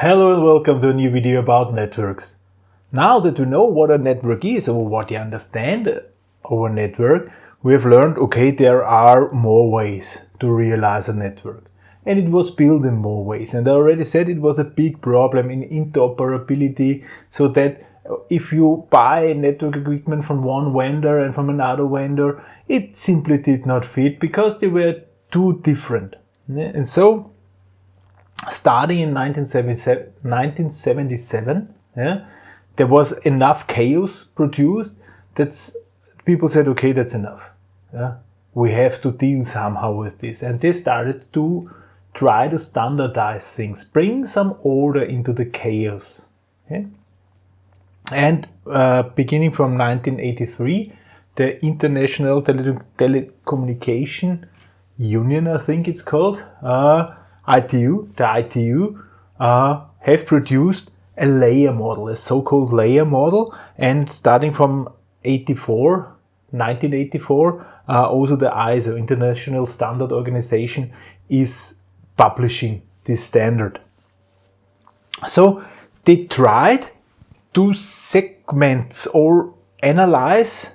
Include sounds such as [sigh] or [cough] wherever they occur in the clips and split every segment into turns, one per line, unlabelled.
Hello and welcome to a new video about networks. Now that we know what a network is or what you understand of a network, we have learned, okay, there are more ways to realize a network. And it was built in more ways. And I already said it was a big problem in interoperability so that uh, if you buy network equipment from one vendor and from another vendor, it simply did not fit because they were too different. And so, starting in 1977, 1977 yeah, there was enough chaos produced that people said, okay, that's enough. Yeah, we have to deal somehow with this. And they started to try to standardize things, bring some order into the chaos. And uh, beginning from 1983, the International Tele Telecommunication Union, I think it's called, uh, ITU, the ITU, uh, have produced a layer model, a so-called layer model. And starting from 84, 1984, uh, also the ISO, International Standard Organization, is publishing this standard. So they tried to segment or analyze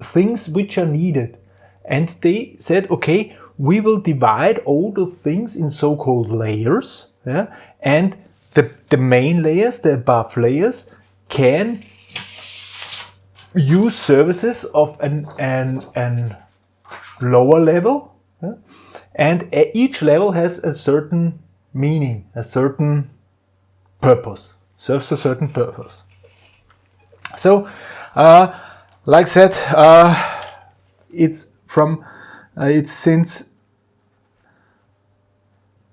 things which are needed. And they said, okay, we will divide all the things in so-called layers. Yeah? And the, the main layers, the above layers, can use services of an, an, an lower level. Yeah? And each level has a certain meaning, a certain purpose serves a certain purpose. So, uh, like I said, uh, it's from uh, it's since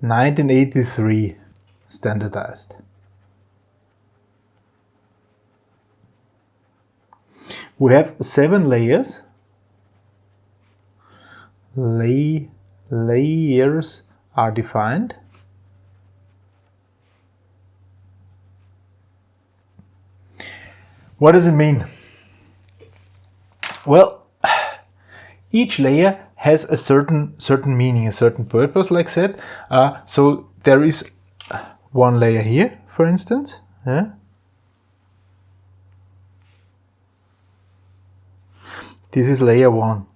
1983 standardized. We have seven layers. Lay layers are defined. What does it mean? Well, [sighs] each layer has a certain certain meaning, a certain purpose, like said. Uh, so there is one layer here, for instance. Yeah. This is layer one.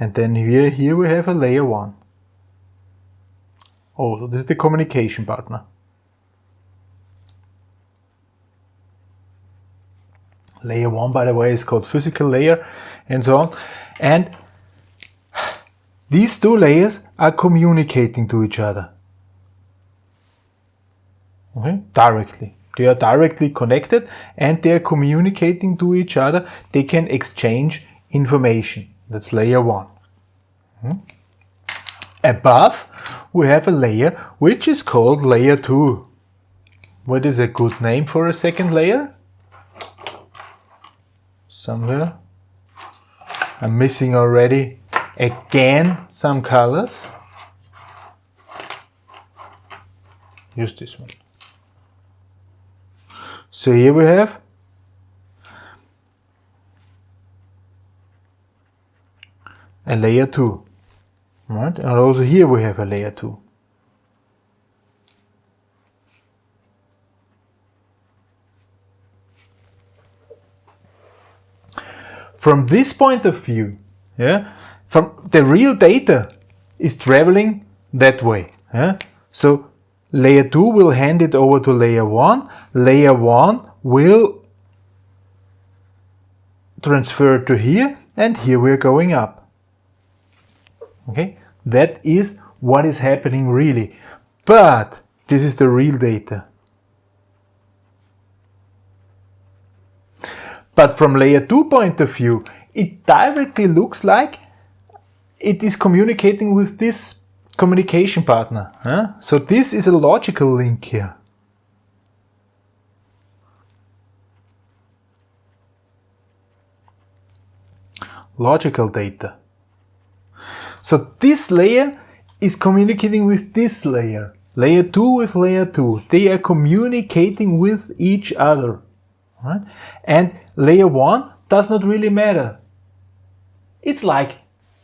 And then here, here we have a layer one. Oh, so this is the communication partner. Layer 1, by the way, is called physical layer and so on. And these two layers are communicating to each other. Okay, directly. They are directly connected and they are communicating to each other. They can exchange information. That's layer 1. Hmm. Above, we have a layer which is called layer 2. What is a good name for a second layer? Somewhere. I'm missing already again some colors. Use this one. So here we have a layer 2. Right? And also here we have a layer 2. From this point of view, yeah, from the real data is traveling that way. Yeah? So layer 2 will hand it over to layer 1. Layer 1 will transfer to here and here we're going up. Okay, that is what is happening really. But this is the real data. But from layer 2 point of view, it directly looks like it is communicating with this communication partner. Huh? So this is a logical link here. Logical data. So this layer is communicating with this layer. Layer 2 with layer 2. They are communicating with each other. Right? And layer 1 does not really matter. It's like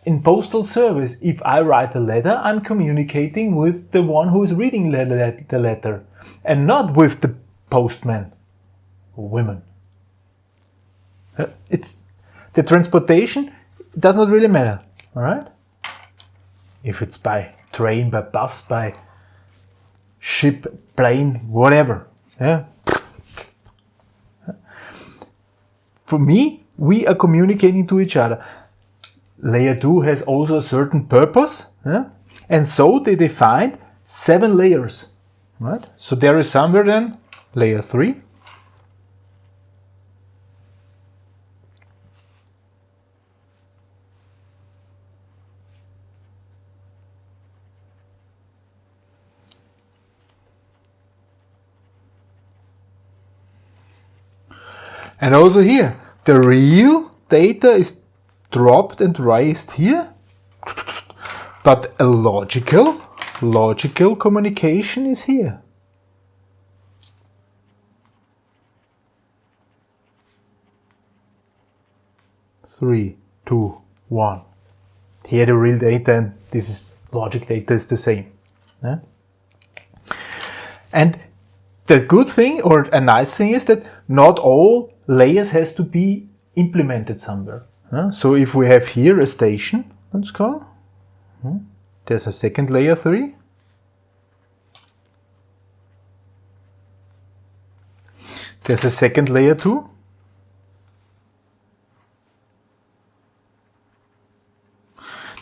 in postal service, if I write a letter, I'm communicating with the one who is reading the letter and not with the postman or women. Uh, it's the transportation does not really matter, all right? If it's by train, by bus, by ship, plane, whatever. Yeah. For me, we are communicating to each other. Layer 2 has also a certain purpose, yeah? and so they define seven layers. Right? So there is somewhere then layer 3, And also here, the real data is dropped and raised here, but a logical, logical communication is here. Three, two, one. Here the real data and this is logic data is the same. Yeah? And the good thing or a nice thing is that not all layers has to be implemented somewhere. So if we have here a station, let's call, Hmm? There's a second layer 3. There's a second layer 2.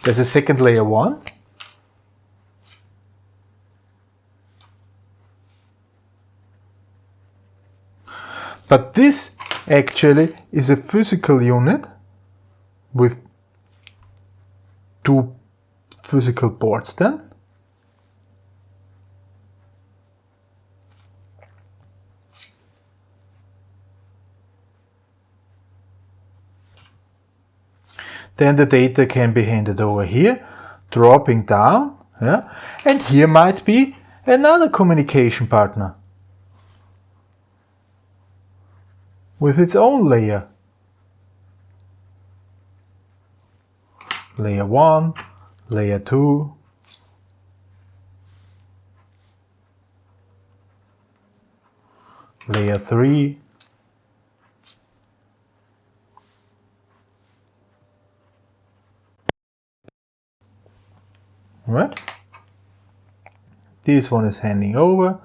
There's a second layer 1. But this actually is a physical unit with two physical ports then. Then the data can be handed over here, dropping down, yeah? and here might be another communication partner. With its own layer. Layer 1, layer 2, layer 3, right? This one is handing over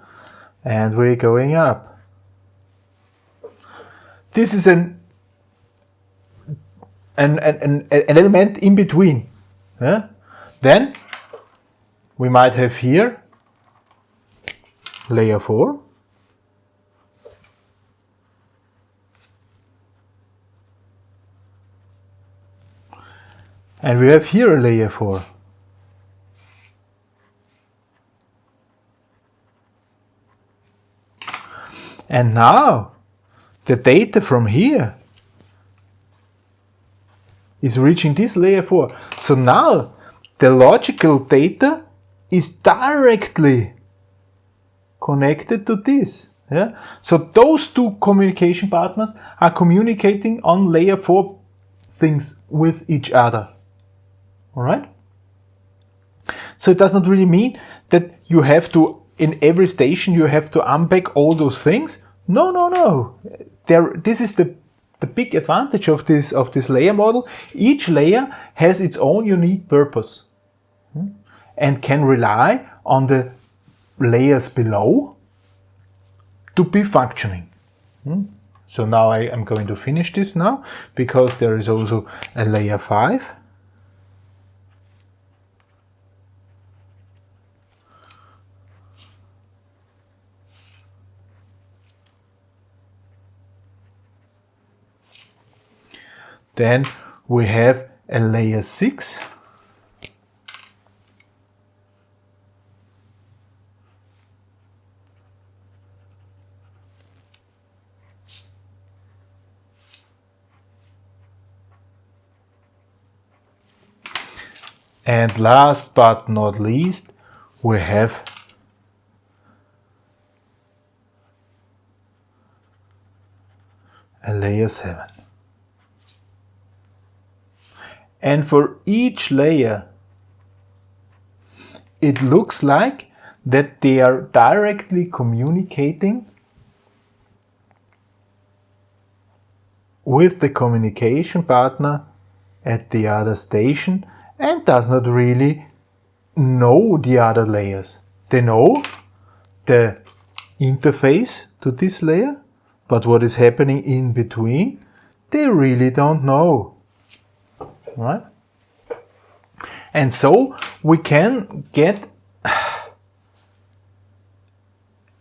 and we're going up. This is an an, an, an element in between. Yeah? Then we might have here layer 4. And we have here a layer 4. And now the data from here is reaching this layer 4. So now the logical data is directly connected to this. Yeah? So those two communication partners are communicating on layer 4 things with each other. Alright? So it does not really mean that you have to, in every station, you have to unpack all those things. No, no, no there, this is the, the big advantage of this, of this layer model. Each layer has its own unique purpose hmm, and can rely on the layers below to be functioning. Hmm. So now I am going to finish this now because there is also a layer 5 Then we have a layer 6 And last but not least, we have a layer 7. And for each layer, it looks like that they are directly communicating with the communication partner at the other station and does not really know the other layers. They know the interface to this layer, but what is happening in between, they really don't know. Right? And so we can get [sighs]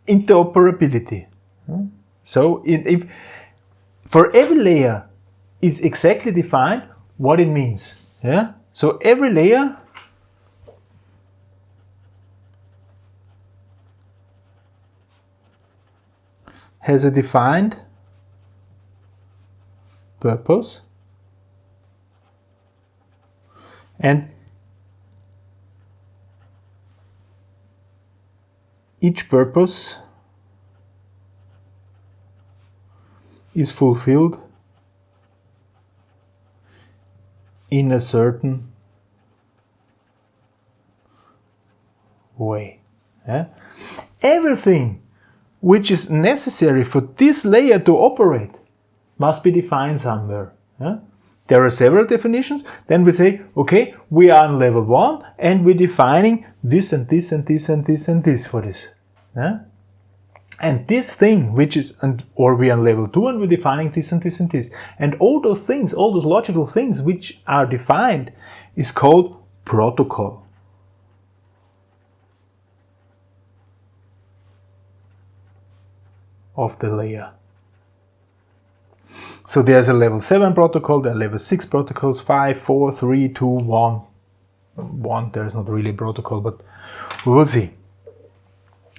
interoperability. Hmm? So if for every layer is exactly defined what it means. Yeah. So every layer has a defined purpose and each purpose is fulfilled in a certain way. Yeah? Everything which is necessary for this layer to operate must be defined somewhere. Yeah? There are several definitions. Then we say, okay, we are on level one and we're defining this and this and this and this and this for this. Yeah? And this thing, which is, and, or we are on level 2 and we're defining this and this and this. And all those things, all those logical things which are defined is called protocol. of the layer. So there's a level 7 protocol, there are level 6 protocols, 5, 4, 3, 2, 1. 1, there is not really a protocol, but we will see.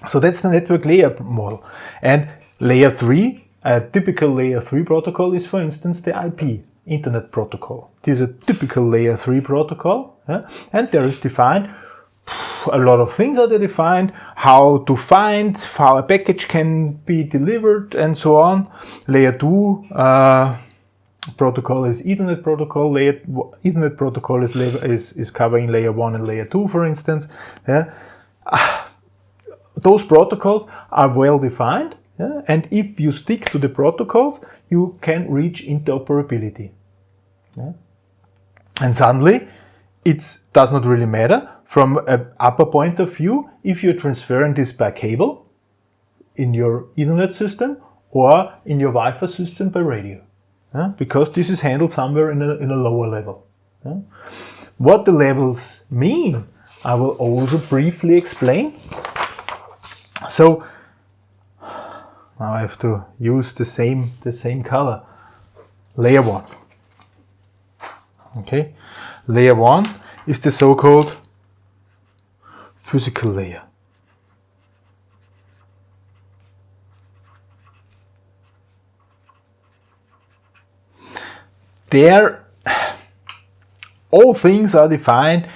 So that's the network layer model. And layer 3, a typical layer 3 protocol is for instance the IP, Internet Protocol. This is a typical layer 3 protocol yeah? and there is defined a lot of things are defined, how to find, how a package can be delivered and so on. Layer 2 uh, protocol is Ethernet protocol. Layer Ethernet protocol is, is, is covering layer 1 and layer 2 for instance. Yeah? Those protocols are well defined yeah? and if you stick to the protocols you can reach interoperability. Yeah? And suddenly it does not really matter from an upper point of view if you're transferring this by cable in your Ethernet system or in your Wi-Fi system by radio. Yeah? Because this is handled somewhere in a, in a lower level. Yeah? What the levels mean, I will also briefly explain. So now I have to use the same the same color. Layer one. Okay, layer one is the so-called physical layer. There, all things are defined,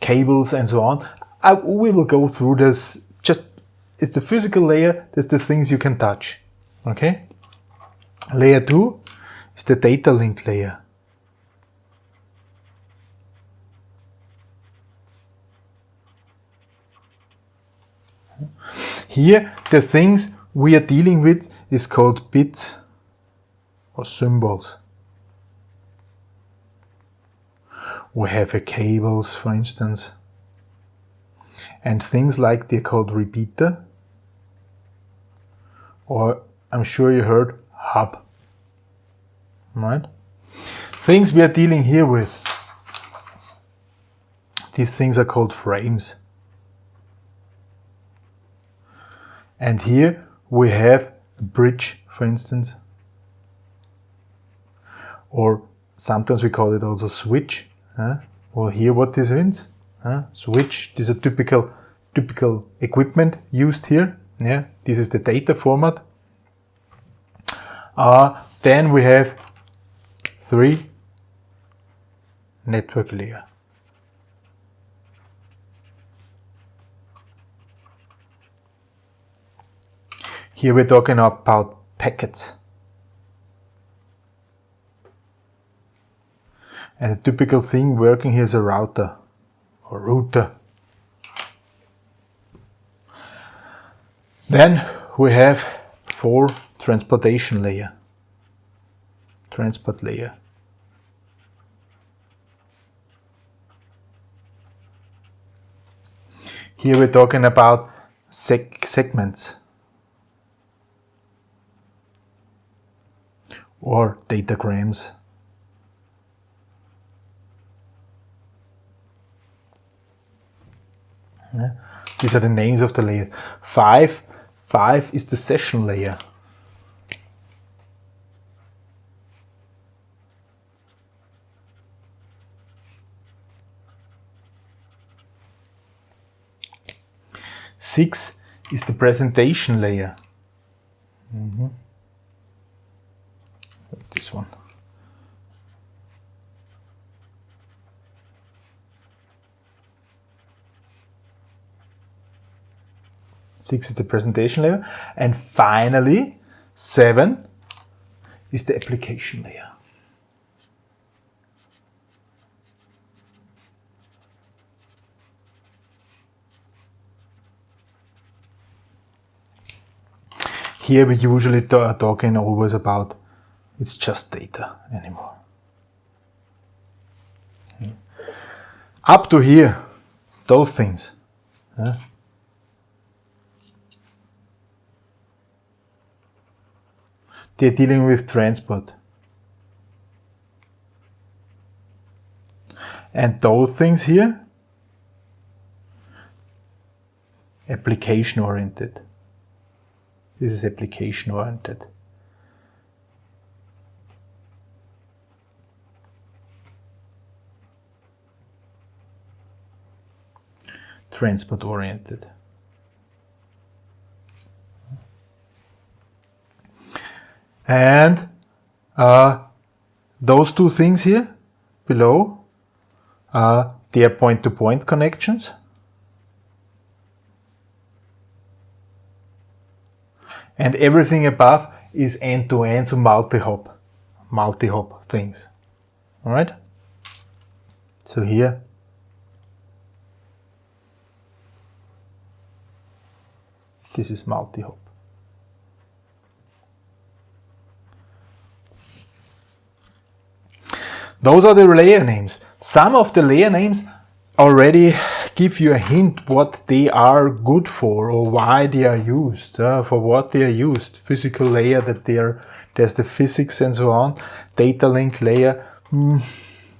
cables and so on. I, we will go through this just, it's the physical layer, that's the things you can touch. Okay? Layer 2 is the data link layer. Here, the things we are dealing with is called bits or symbols. We have a cables, for instance, and things like they're called repeater, or I'm sure you heard hub. Right? Things we are dealing here with. These things are called frames. And here we have a bridge, for instance. Or sometimes we call it also switch. Huh? Well, here what this means. Huh? Switch, this is a typical, typical equipment used here. Yeah, this is the data format. Uh, then we have three network layer. Here we're talking about packets. And a typical thing working here is a router or router. Then we have four transportation layer, transport layer. Here we're talking about seg segments or datagrams. Yeah. These are the names of the layers. Five, five is the session layer. Six is the presentation layer. Mm -hmm. This one. Six is the presentation layer. And finally, seven is the application layer. Here we usually are talking always about it's just data anymore. Up to here, those things. Yeah. They're dealing with transport. And those things here, application oriented. This is application oriented. Transport oriented. And uh, those two things here below, are point-to-point -point connections. And everything above is end-to-end, -end, so multi-hop, multi-hop things. All right? So here, this is multi-hop. Those are the layer names. Some of the layer names already give you a hint what they are good for or why they are used, uh, for what they are used. Physical layer that they are, there's the physics and so on. Data link layer, mm,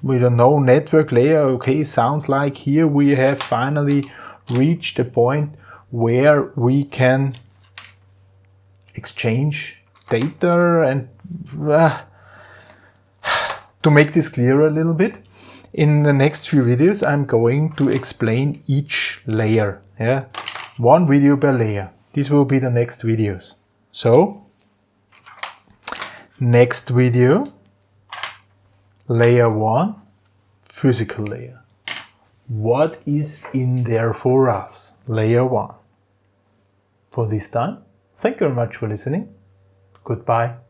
we don't know. Network layer, okay, sounds like here we have finally reached a point where we can exchange data and uh, to make this clearer a little bit, in the next few videos, I'm going to explain each layer. Yeah, One video per layer. This will be the next videos. So, next video, layer 1, physical layer. What is in there for us? Layer 1. For this time, thank you very much for listening. Goodbye.